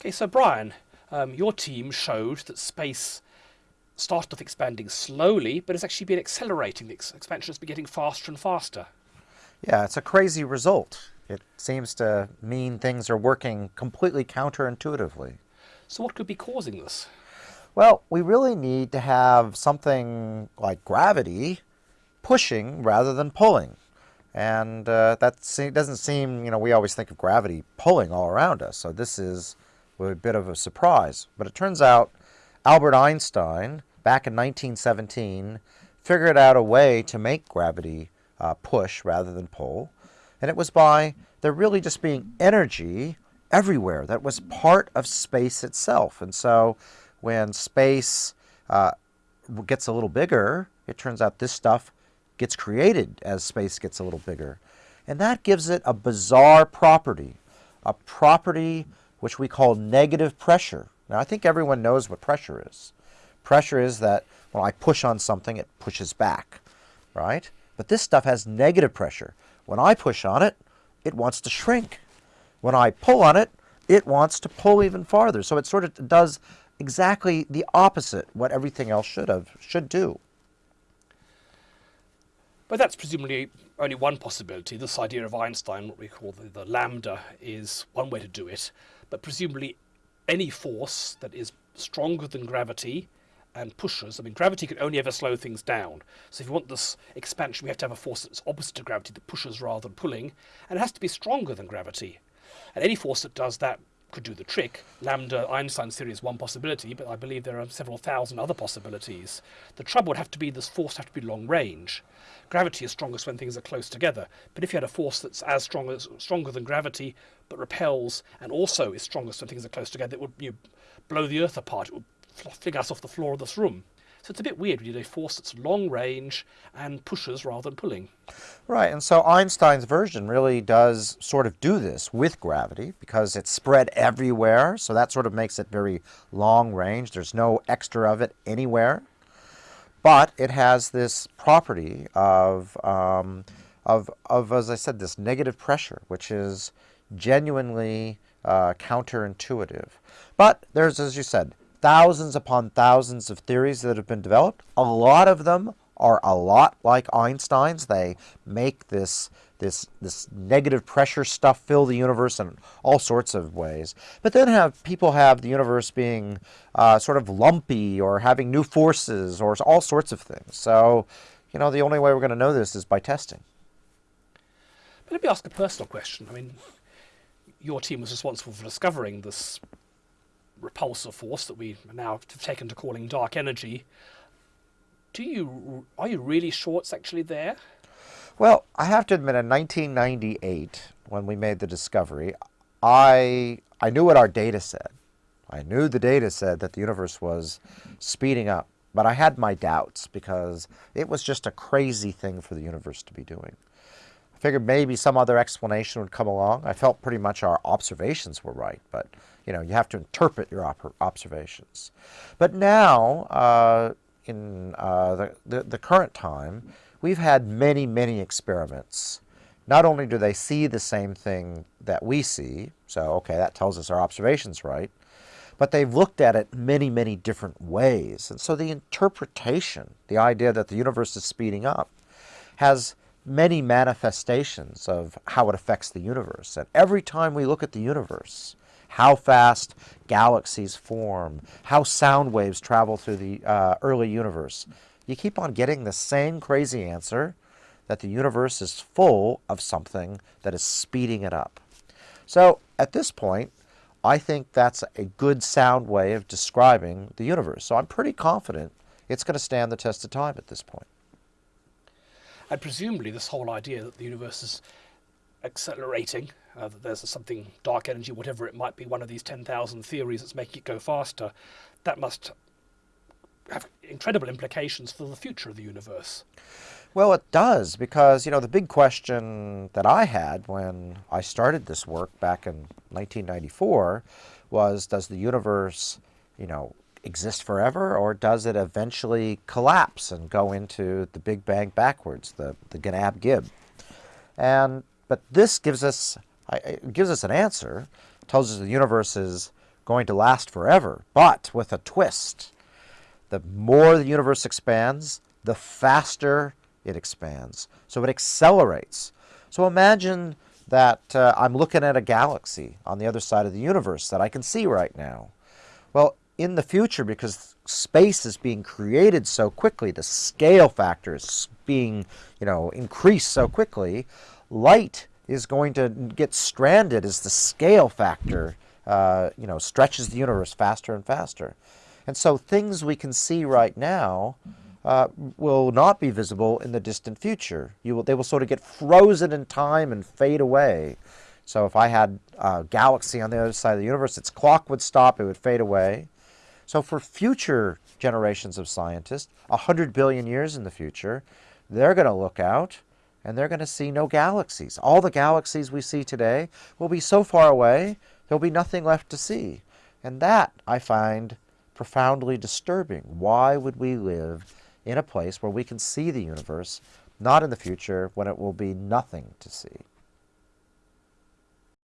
Okay, so Brian, um, your team showed that space started off expanding slowly, but it's actually been accelerating. The ex expansion has been getting faster and faster. Yeah, it's a crazy result. It seems to mean things are working completely counterintuitively. So what could be causing this? Well, we really need to have something like gravity pushing rather than pulling. And uh, that doesn't seem, you know, we always think of gravity pulling all around us. So this is a bit of a surprise. But it turns out Albert Einstein, back in 1917, figured out a way to make gravity uh, push rather than pull. And it was by there really just being energy everywhere that was part of space itself. And so when space uh, gets a little bigger, it turns out this stuff gets created as space gets a little bigger. And that gives it a bizarre property, a property which we call negative pressure. Now, I think everyone knows what pressure is. Pressure is that when I push on something, it pushes back, right? But this stuff has negative pressure. When I push on it, it wants to shrink. When I pull on it, it wants to pull even farther. So it sort of does exactly the opposite what everything else should have should do. But that's presumably only one possibility. This idea of Einstein, what we call the, the lambda, is one way to do it. But presumably any force that is stronger than gravity and pushes. I mean, gravity can only ever slow things down. So if you want this expansion, we have to have a force that's opposite to gravity that pushes rather than pulling, and it has to be stronger than gravity. And any force that does that could do the trick. Lambda Einstein theory is one possibility, but I believe there are several thousand other possibilities. The trouble would have to be this force have to be long range. Gravity is strongest when things are close together, but if you had a force that's as strong as stronger than gravity but repels and also is strongest when things are close together, it would you know, blow the Earth apart. It would fling us off the floor of this room. So it's a bit weird. We need a force that's long range and pushes rather than pulling. Right, and so Einstein's version really does sort of do this with gravity because it's spread everywhere. So that sort of makes it very long range. There's no extra of it anywhere. But it has this property of, um, of, of, as I said, this negative pressure, which is genuinely uh, counterintuitive. But there's, as you said, thousands upon thousands of theories that have been developed. A lot of them are a lot like Einstein's. They make this this this negative pressure stuff fill the universe in all sorts of ways. But then have people have the universe being uh, sort of lumpy or having new forces or all sorts of things. So, you know, the only way we're going to know this is by testing. But let me ask a personal question. I mean, your team was responsible for discovering this repulsor force that we now have taken to calling dark energy. Do you are you really sure it's actually there? Well, I have to admit, in 1998, when we made the discovery, I I knew what our data said. I knew the data said that the universe was speeding up, but I had my doubts because it was just a crazy thing for the universe to be doing. Figured maybe some other explanation would come along. I felt pretty much our observations were right, but you know, you have to interpret your observations. But now, uh, in uh, the, the, the current time, we've had many, many experiments. Not only do they see the same thing that we see, so okay, that tells us our observation's right, but they've looked at it many, many different ways. And so the interpretation, the idea that the universe is speeding up, has many manifestations of how it affects the universe. And every time we look at the universe, how fast galaxies form, how sound waves travel through the uh, early universe. You keep on getting the same crazy answer that the universe is full of something that is speeding it up. So at this point, I think that's a good sound way of describing the universe. So I'm pretty confident it's going to stand the test of time at this point. And presumably this whole idea that the universe is accelerating, uh, that there's something dark energy, whatever it might be, one of these 10,000 theories that's making it go faster, that must have incredible implications for the future of the universe. Well, it does, because, you know, the big question that I had when I started this work back in 1994 was, does the universe, you know, exist forever, or does it eventually collapse and go into the Big Bang backwards, the, the Gnab Gib? And but this gives us, gives us an answer, tells us the universe is going to last forever, but with a twist. The more the universe expands, the faster it expands. So it accelerates. So imagine that uh, I'm looking at a galaxy on the other side of the universe that I can see right now. Well, in the future, because space is being created so quickly, the scale factor is being, you know, increased so quickly, light is going to get stranded as the scale factor, uh, you know, stretches the universe faster and faster. And so things we can see right now uh, will not be visible in the distant future. You will, they will sort of get frozen in time and fade away. So if I had a galaxy on the other side of the universe, its clock would stop, it would fade away. So for future generations of scientists, 100 billion years in the future, they're going to look out and they're going to see no galaxies. All the galaxies we see today will be so far away, there'll be nothing left to see. And that, I find, profoundly disturbing. Why would we live in a place where we can see the universe, not in the future when it will be nothing to see?